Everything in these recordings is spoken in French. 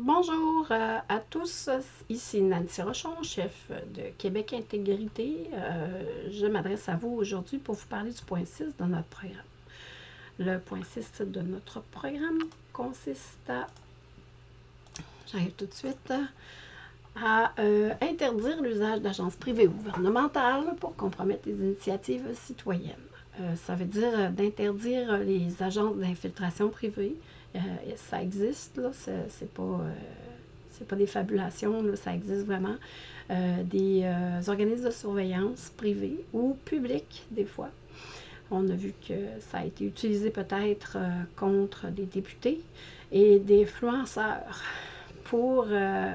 Bonjour euh, à tous, ici Nancy Rochon, chef de Québec Intégrité. Euh, je m'adresse à vous aujourd'hui pour vous parler du point 6 de notre programme. Le point 6 de notre programme consiste à, j'arrive tout de suite, à euh, interdire l'usage d'agences privées ou gouvernementales pour compromettre les initiatives citoyennes. ça veut dire d'interdire les agences d'infiltration privées, euh, ça existe, là, c'est pas, euh, pas des fabulations, là, ça existe vraiment. Euh, des organismes de surveillance privés ou publics, des fois. On a vu que ça a été utilisé peut-être contre des députés et des influenceurs pour,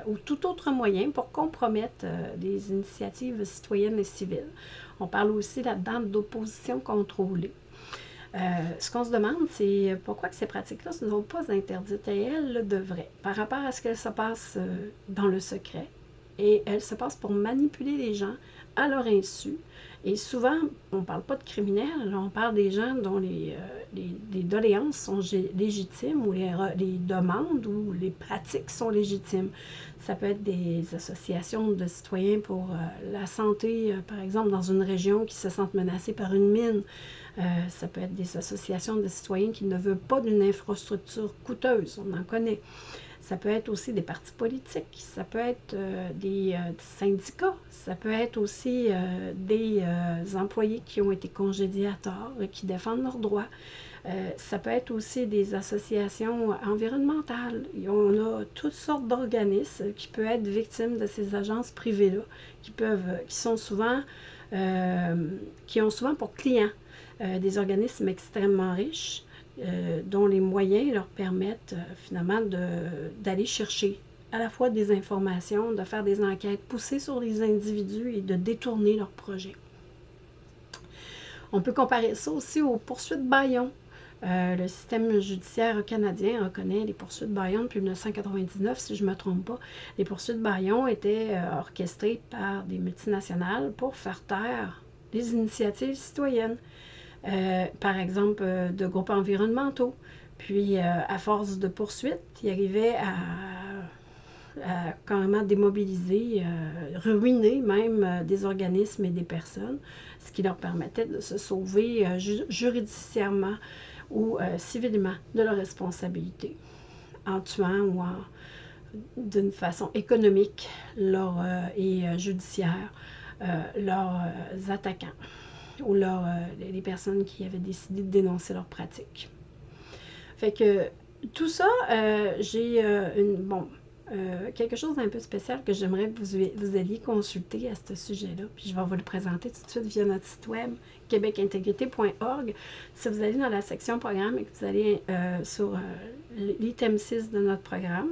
ou tout autre moyen pour compromettre des initiatives citoyennes et civiles. On parle aussi là-dedans d'opposition contrôlée. Euh, ce qu'on se demande, c'est pourquoi que ces pratiques-là ne sont pas interdites et elles le devraient, par rapport à ce qu'elles se passent euh, dans le secret. Et elles se passent pour manipuler les gens à leur insu. Et souvent, on ne parle pas de criminels, on parle des gens dont les, euh, doléances sont légitimes ou les, demandes ou les pratiques sont légitimes. Ça peut être des associations de citoyens pour la santé, par exemple, dans une région qui se sentent menacée par une mine. Euh, ça peut être des associations de citoyens qui ne veulent pas d'une infrastructure coûteuse, on en connaît. Ça peut être aussi des partis politiques, ça peut être euh, des, euh, syndicats, ça peut être aussi des employés qui ont été congédiés à tort et qui défendent leurs droits. ça peut être aussi des associations environnementales. On a toutes sortes d'organismes qui peuvent être victimes de ces agences privées-là, qui peuvent, qui sont souvent, qui ont souvent pour clients euh, des organismes extrêmement riches euh, dont les moyens leur permettent euh, finalement d'aller chercher à la fois des informations, de faire des enquêtes, pousser sur les individus et de détourner leurs projets. On peut comparer ça aussi aux poursuites Bayon. le système judiciaire canadien reconnaît les poursuites Bayon depuis 1999, si je ne me trompe pas. Les poursuites Bayon étaient orchestrées par des multinationales pour faire taire les initiatives citoyennes. Euh, par exemple, euh, de groupes environnementaux. Puis, euh, à force de poursuites, il arrivait à, à carrément démobiliser, ruiner même des organismes et des personnes, ce qui leur permettait de se sauver juridiciairement ou civilement de leurs responsabilités, en tuant ou d'une façon économique leur, et judiciaire leurs attaquants ou leur, euh, les personnes qui avaient décidé de dénoncer leurs pratiques. Fait que tout ça, euh, j'ai euh, une, bon, quelque chose d'un peu spécial que j'aimerais que vous, vous alliez consulter à ce sujet-là. Puis je vais vous le présenter tout de suite via notre site web québecintégrité.org. Si vous allez dans la section programme et que vous allez sur l'item 6 de notre programme,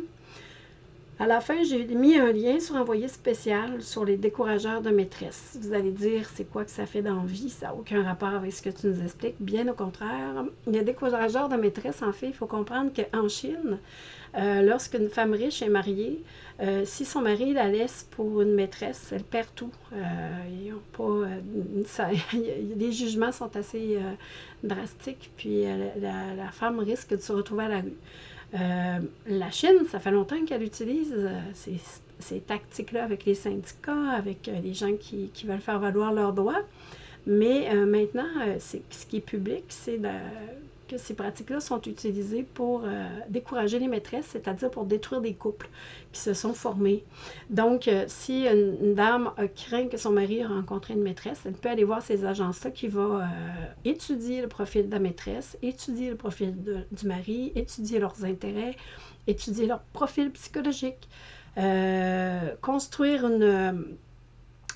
à la fin, j'ai mis un lien sur envoyé spécial sur les décourageurs de maîtresse. Vous allez dire, c'est quoi que ça fait dans vie? Ça n'a aucun rapport avec ce que tu nous expliques. Bien au contraire, les décourageurs de maîtresse, en fait, il faut comprendre qu'en Chine, euh, lorsqu'une femme riche est mariée, euh, si son mari la laisse pour une maîtresse, elle perd tout. Euh, pas, les jugements sont assez drastiques, puis la, la, femme risque de se retrouver à la rue. Euh, la Chine, ça fait longtemps qu'elle utilise euh, ces, tactiques-là avec les syndicats, avec euh, les gens qui, veulent faire valoir leurs droits. Mais maintenant, ce qui est public, c'est que ces pratiques-là sont utilisées pour décourager les maîtresses, c'est-à-dire pour détruire des couples qui se sont formés. Donc, si une, dame craint que son mari a rencontré une maîtresse, elle peut aller voir ces agences-là qui vont étudier le profil de la maîtresse, étudier le profil du mari, étudier leurs intérêts, étudier leur profil psychologique, euh, construire une,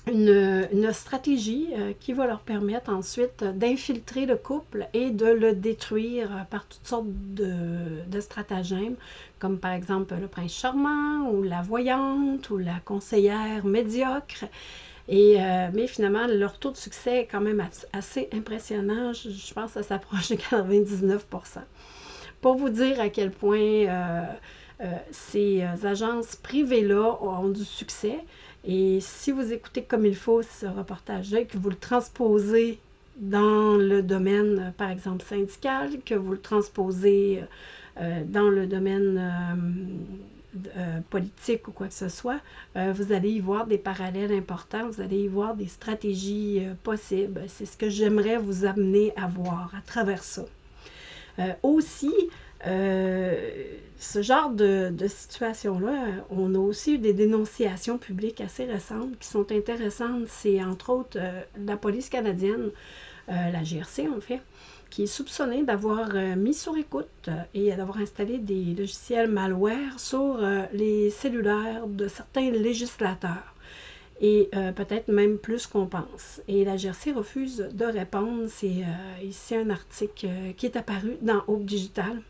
une, stratégie euh, qui va leur permettre ensuite d'infiltrer le couple et de le détruire par toutes sortes de, stratagèmes, comme par exemple le prince charmant ou la voyante ou la conseillère médiocre. Et, euh, mais finalement, leur taux de succès est quand même assez impressionnant. Je, pense que ça s'approche de 99 Pour vous dire à quel point euh, ces agences privées-là ont du succès, et si vous écoutez comme il faut ce reportage-là et que vous le transposez dans le domaine, par exemple, syndical, que vous le transposez dans le domaine politique ou quoi que ce soit, vous allez y voir des parallèles importants, vous allez y voir des stratégies possibles. C'est ce que j'aimerais vous amener à voir à travers ça. aussi, ce genre de, de situation-là, on a aussi eu des dénonciations publiques assez récentes qui sont intéressantes. C'est entre autres la police canadienne, la GRC en fait, qui est soupçonné d'avoir euh, mis sur écoute euh, et d'avoir installé des logiciels malware sur euh, les cellulaires de certains législateurs. Et peut-être même plus qu'on pense. Et la GRC refuse de répondre. C'est ici un article qui est apparu dans Hope Digital.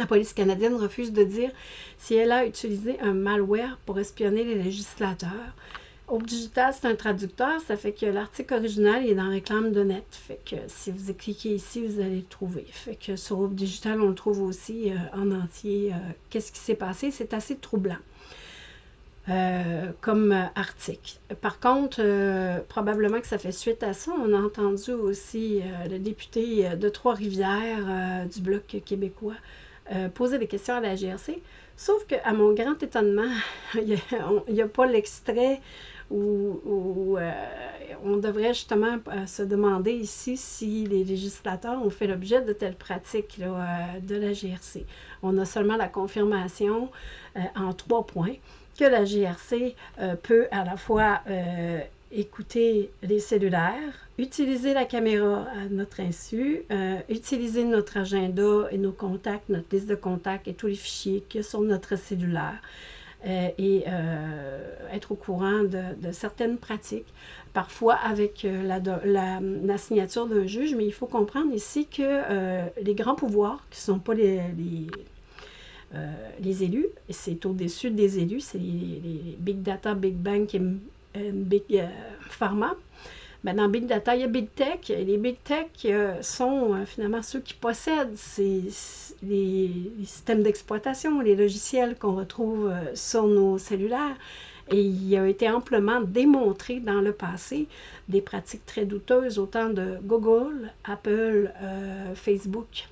La police canadienne refuse de dire si elle a utilisé un malware pour espionner les législateurs. Hope Digital, c'est un traducteur, ça fait que l'article original est dans Réclame de net. Fait que si vous cliquez ici, vous allez le trouver. Fait que sur Hope Digital, on le trouve aussi euh, en entier. Euh, qu'est-ce qui s'est passé? C'est assez troublant. Euh, comme article. Par contre, probablement que ça fait suite à ça. On a entendu aussi le député de Trois-Rivières du Bloc québécois poser des questions à la GRC. Sauf qu'à mon grand étonnement, il n'y a, pas l'extrait où, euh, on devrait justement euh, se demander ici si les législateurs ont fait l'objet de telles pratiques euh, de la GRC. On a seulement la confirmation en trois points que la GRC peut à la fois écouter les cellulaires, utiliser la caméra à notre insu, utiliser notre agenda et nos contacts, notre liste de contacts et tous les fichiers qui sont sur notre cellulaire. Euh, et euh, être au courant de, certaines pratiques, parfois avec euh, la, signature d'un juge, mais il faut comprendre ici que les grands pouvoirs, qui ne sont pas les, les, élus, et c'est au-dessus des élus, c'est les, big data, big bank et big pharma, ben, dans Big Data, il y a Big Tech. Et les Big Tech euh, sont euh, finalement ceux qui possèdent ces, les, systèmes d'exploitation, les logiciels qu'on retrouve euh, sur nos cellulaires. Et il a été amplement démontré dans le passé des pratiques très douteuses, autant de Google, Apple, Facebook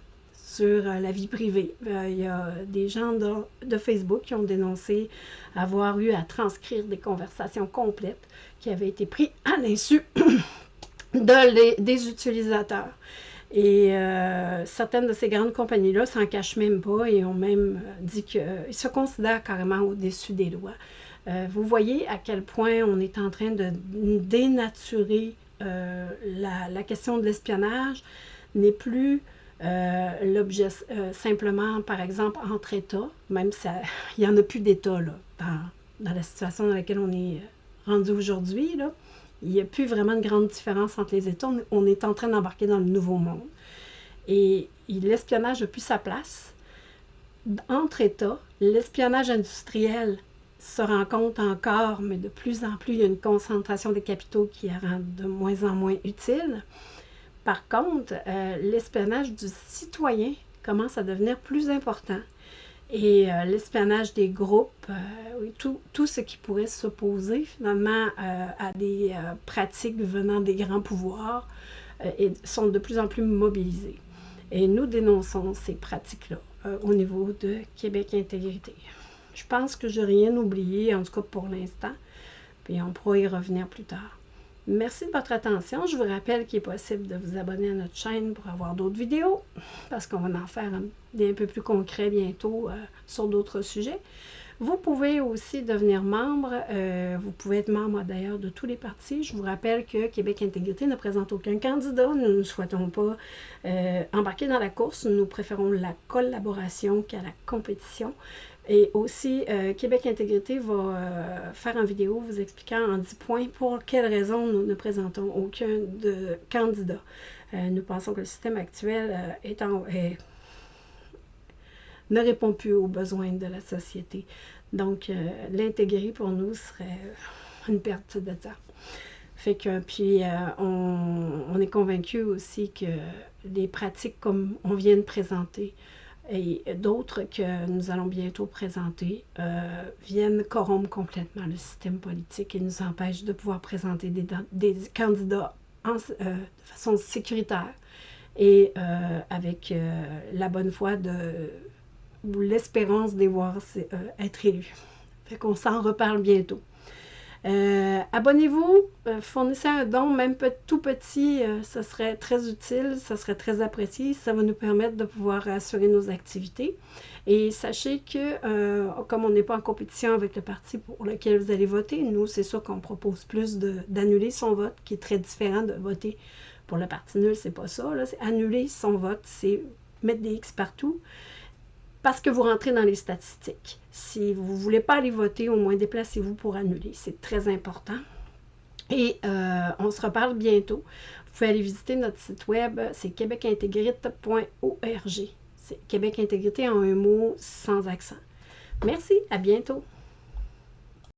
sur la vie privée. il y a des gens de, Facebook qui ont dénoncé avoir eu à transcrire des conversations complètes qui avait été pris à l'insu de des utilisateurs. Et euh, certaines de ces grandes compagnies-là s'en cachent même pas et ont même euh, dit qu'ils se considèrent carrément au-dessus des lois. Euh, vous voyez à quel point on est en train de dénaturer la, question de l'espionnage n'est plus l'objet simplement, par exemple, entre États, même si il n'y en a plus d'État dans, dans la situation dans laquelle on est rendu aujourd'hui, il n'y a plus vraiment de grande différence entre les États. On est en train d'embarquer dans le nouveau monde. Et, l'espionnage n'a plus sa place. Entre États, l'espionnage industriel se rencontre encore, mais de plus en plus, il y a une concentration des capitaux qui rend de moins en moins utile. Par contre, euh, l'espionnage du citoyen commence à devenir plus important et euh, l'espionnage des groupes, euh, tout, tout, ce qui pourrait s'opposer finalement à des pratiques venant des grands pouvoirs sont de plus en plus mobilisés. Et nous dénonçons ces pratiques-là au niveau de Québec Intégrité. Je pense que je n'ai rien oublié, en tout cas pour l'instant, puis on pourra y revenir plus tard. Merci de votre attention. Je vous rappelle qu'il est possible de vous abonner à notre chaîne pour avoir d'autres vidéos, parce qu'on va en faire des un peu plus concrets bientôt euh, sur d'autres sujets. Vous pouvez aussi devenir membre. Euh, vous pouvez être membre d'ailleurs de tous les partis. Je vous rappelle que Québec Intégrité ne présente aucun candidat. Nous ne souhaitons pas euh, embarquer dans la course. Nous préférons la collaboration qu'à la compétition. Et aussi, euh, Québec Intégrité va euh, faire une vidéo vous expliquant en 10 points pour quelles raisons nous ne présentons aucun de candidat. Euh, nous pensons que le système actuel ne répond plus aux besoins de la société. Donc, l'intégrer pour nous serait une perte de temps. Fait que, puis, on, on, est convaincu aussi que les pratiques comme on vient de présenter, et d'autres que nous allons bientôt présenter euh, viennent corrompre complètement le système politique et nous empêchent de pouvoir présenter des, candidats euh, de façon sécuritaire et euh, avec la bonne foi de l'espérance de voir être élus. Fait qu'on s'en reparle bientôt. Euh, abonnez-vous, euh, fournissez un don, même tout petit, euh, ça serait très utile, ça serait très apprécié, ça va nous permettre de pouvoir assurer nos activités. Et sachez que, comme on n'est pas en compétition avec le parti pour lequel vous allez voter, nous, c'est sûr qu'on propose plus d'annuler son vote, qui est très différent de voter pour le parti nul, c'est pas ça. C'est annuler son vote, c'est mettre des X partout parce que vous rentrez dans les statistiques. Si vous ne voulez pas aller voter, au moins déplacez-vous pour annuler. C'est très important. Et euh, on se reparle bientôt. Vous pouvez aller visiter notre site web, c'est québecintégrite.org. C'est Québec Intégrité en un mot sans accent. Merci, à bientôt.